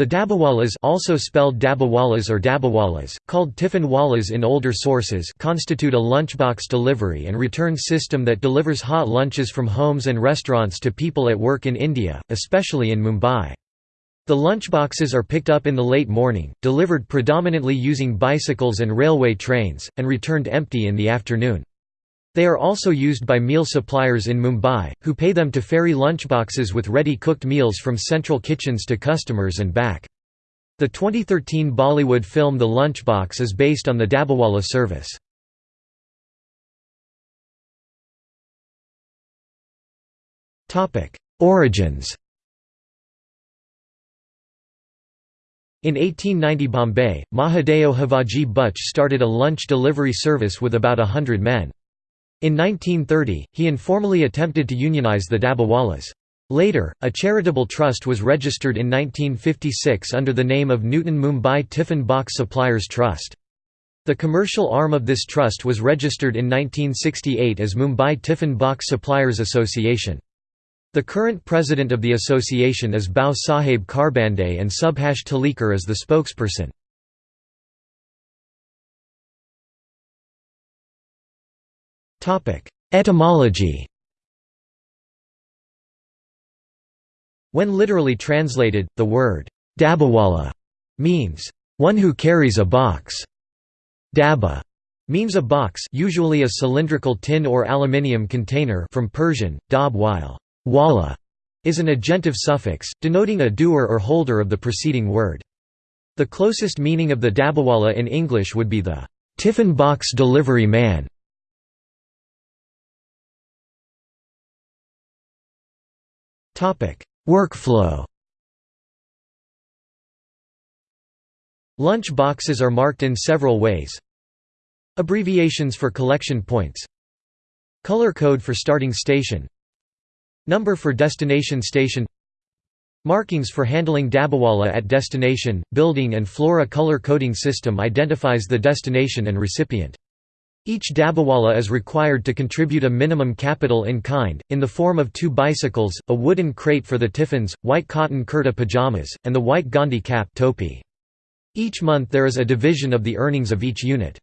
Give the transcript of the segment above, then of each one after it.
The Dabbawalas also spelled Dabbawalas or Dabbawalas, called tiffin walas in older sources constitute a lunchbox delivery and return system that delivers hot lunches from homes and restaurants to people at work in India, especially in Mumbai. The lunchboxes are picked up in the late morning, delivered predominantly using bicycles and railway trains, and returned empty in the afternoon. They are also used by meal suppliers in Mumbai, who pay them to ferry lunchboxes with ready-cooked meals from central kitchens to customers and back. The 2013 Bollywood film The Lunchbox is based on the Dabbawala service. Origins In 1890 Bombay, Mahadeo Havaji Bachche started a lunch delivery service with about a hundred men. In 1930, he informally attempted to unionize the Dabbawalas. Later, a charitable trust was registered in 1956 under the name of Nutan Mumbai Tiffin Box Suppliers Trust. The commercial arm of this trust was registered in 1968 as Mumbai Tiffin Box Suppliers Association. The current president of the association is Bhau Sahib Kharbande and Subhash Talekar is the spokesperson. Etymology When literally translated, the word dabbawala means one who carries a box. Dabba means a box usually a cylindrical tin or aluminium container from Persian, dab while wala is an agentive suffix, denoting a doer or holder of the preceding word. The closest meaning of the dabbawala in English would be the tiffin box delivery man. Workflow. Lunch boxes are marked in several ways. Abbreviations for collection points. Color code for starting station. Number for destination station. Markings for handling Dabbawala at destination, building and flora color coding system identifies the destination and recipient. Each Dabbawala is required to contribute a minimum capital in kind, in the form of two bicycles, a wooden crate for the tiffins, white cotton kurta pajamas, and the white Gandhi cap topi. Each month there is a division of the earnings of each unit.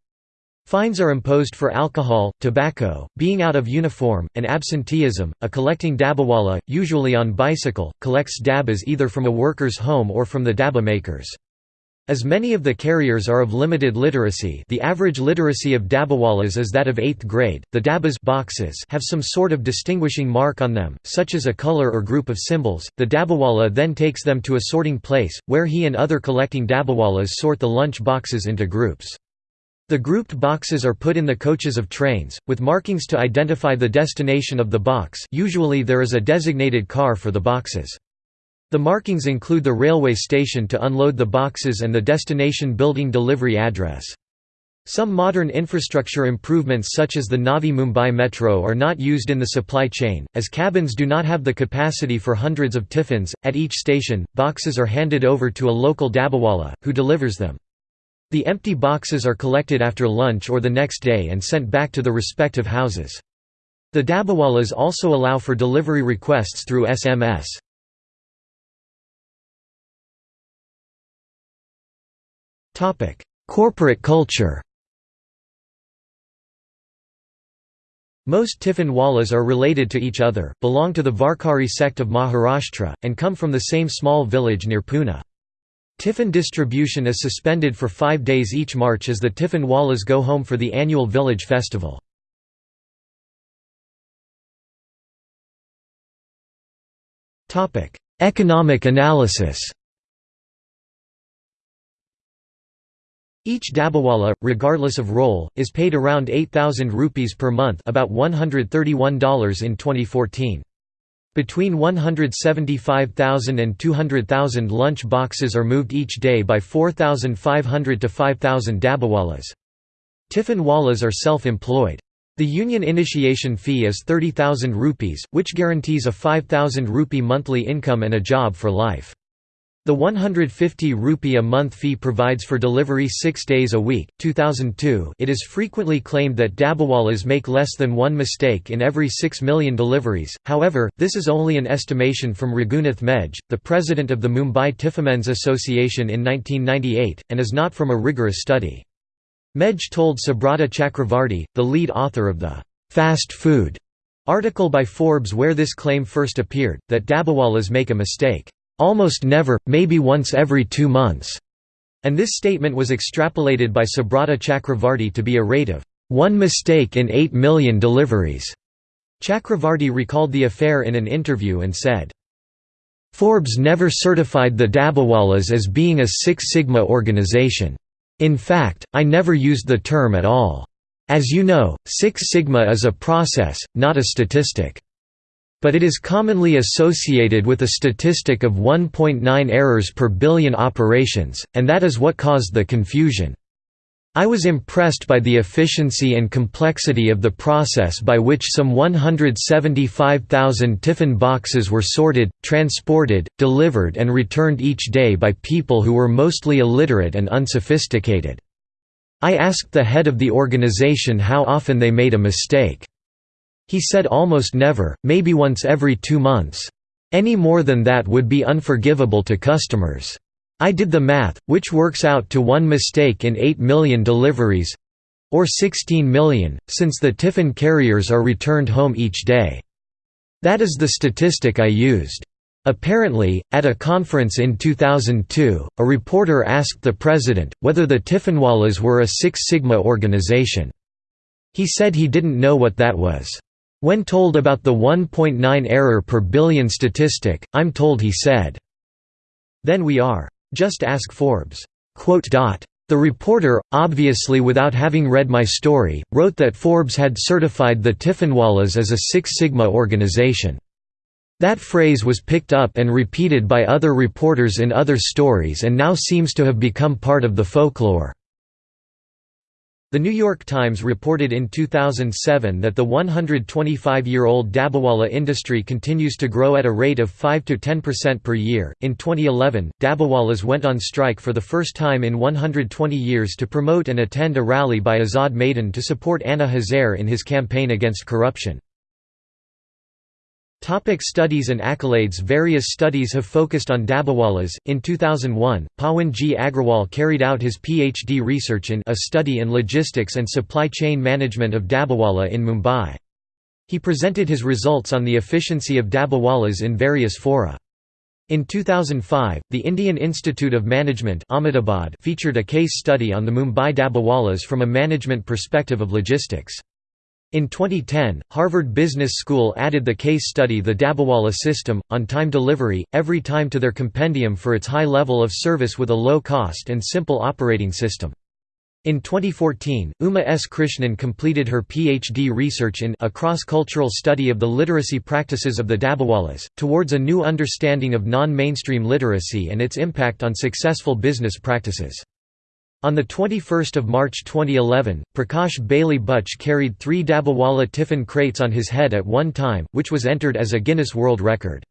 Fines are imposed for alcohol, tobacco, being out of uniform, and absenteeism. A collecting dabbawala, usually on bicycle, collects dabbas either from a worker's home or from the dabba makers. As many of the carriers are of limited literacy the average literacy of dabbawalas is that of 8th grade, the dabbas boxes have some sort of distinguishing mark on them, such as a color or group of symbols. The dabbawala then takes them to a sorting place, where he and other collecting dabbawalas sort the lunch boxes into groups. The grouped boxes are put in the coaches of trains, with markings to identify the destination of the box usually there is a designated car for the boxes. The markings include the railway station to unload the boxes and the destination building delivery address. Some modern infrastructure improvements such as the Navi Mumbai Metro are not used in the supply chain, as cabins do not have the capacity for hundreds of tiffins. At each station, boxes are handed over to a local dabbawala, who delivers them. The empty boxes are collected after lunch or the next day and sent back to the respective houses. The dabbawalas also allow for delivery requests through SMS. Corporate culture Most Tiffin Walas are related to each other, belong to the Varkari sect of Maharashtra, and come from the same small village near Pune. Tiffin distribution is suspended for five days each March as the Tiffin Walas go home for the annual village festival. Economic analysis Each dabbawala, regardless of role, is paid around 8,000 rupees per month about $131 in 2014. Between 175,000 and 200,000 lunch boxes are moved each day by 4,500 to 5,000 dabbawalas. Tiffin walas are self-employed. The union initiation fee is 30,000 rupees, which guarantees a 5,000 rupee monthly income and a job for life. The 150 rupee a month fee provides for delivery six days a week. 2002 It is frequently claimed that Dabbawalas make less than one mistake in every 6 million deliveries, however, this is only an estimation from Raghunath Medge, the president of the Mumbai Tiffinmen's Association in 1998, and is not from a rigorous study. Mej told Subrata Chakravarti, the lead author of the «fast food» article by Forbes where this claim first appeared, that Dabbawalas make a mistake almost never, maybe once every two months, and this statement was extrapolated by Subrata Chakravarti to be a rate of one mistake in 8 million deliveries. Chakravarti recalled the affair in an interview and said, Forbes never certified the Dabbawalas as being a Six Sigma organization. In fact, I never used the term at all. As you know, Six Sigma is a process, not a statistic. But it is commonly associated with a statistic of 1.9 errors per billion operations, and that is what caused the confusion. I was impressed by the efficiency and complexity of the process by which some 175,000 tiffin boxes were sorted, transported, delivered and returned each day by people who were mostly illiterate and unsophisticated. I asked the head of the organization how often they made a mistake. He said almost never, maybe once every two months. Any more than that would be unforgivable to customers. I did the math, which works out to one mistake in 8 million deliveries—or 16 million, since the tiffin carriers are returned home each day. That is the statistic I used. Apparently, at a conference in 2002, a reporter asked the president, whether the Tiffinwalas were a Six Sigma organization. He said he didn't know what that was. When told about the 1.9 error per billion statistic, I'm told he said, Then we are. Just ask Forbes. The reporter, obviously without having read my story, wrote that Forbes had certified the Tiffinwalas as a Six Sigma organization. That phrase was picked up and repeated by other reporters in other stories and now seems to have become part of the folklore. The New York Times reported in 2007 that the 125-year-old Dabbawala industry continues to grow at a rate of 5 to 10% per year. In 2011, Dabbawalas went on strike for the first time in 120 years to promote and attend a rally by Azad Maidan to support Anna Hazare in his campaign against corruption. Topic studies and accolades Various studies have focused on Dabbawalas. In 2001, Pawan G. Agrawal carried out his PhD research in a study in logistics and supply chain management of Dabbawala in Mumbai. He presented his results on the efficiency of Dabbawalas in various fora. In 2005, the Indian Institute of Management Ahmedabad featured a case study on the Mumbai Dabbawalas from a management perspective of logistics. In 2010, Harvard Business School added the case study The Dabbawala System, on time delivery, every time to their compendium for its high level of service with a low cost and simple operating system. In 2014, Uma S. Krishnan completed her PhD research in a cross-cultural study of the literacy practices of the Dabbawalas, towards a new understanding of non-mainstream literacy and its impact on successful business practices. On 21 March 2011, Prakash Bailey Bachche carried three Dabbawala tiffin crates on his head at one time, which was entered as a Guinness World Record.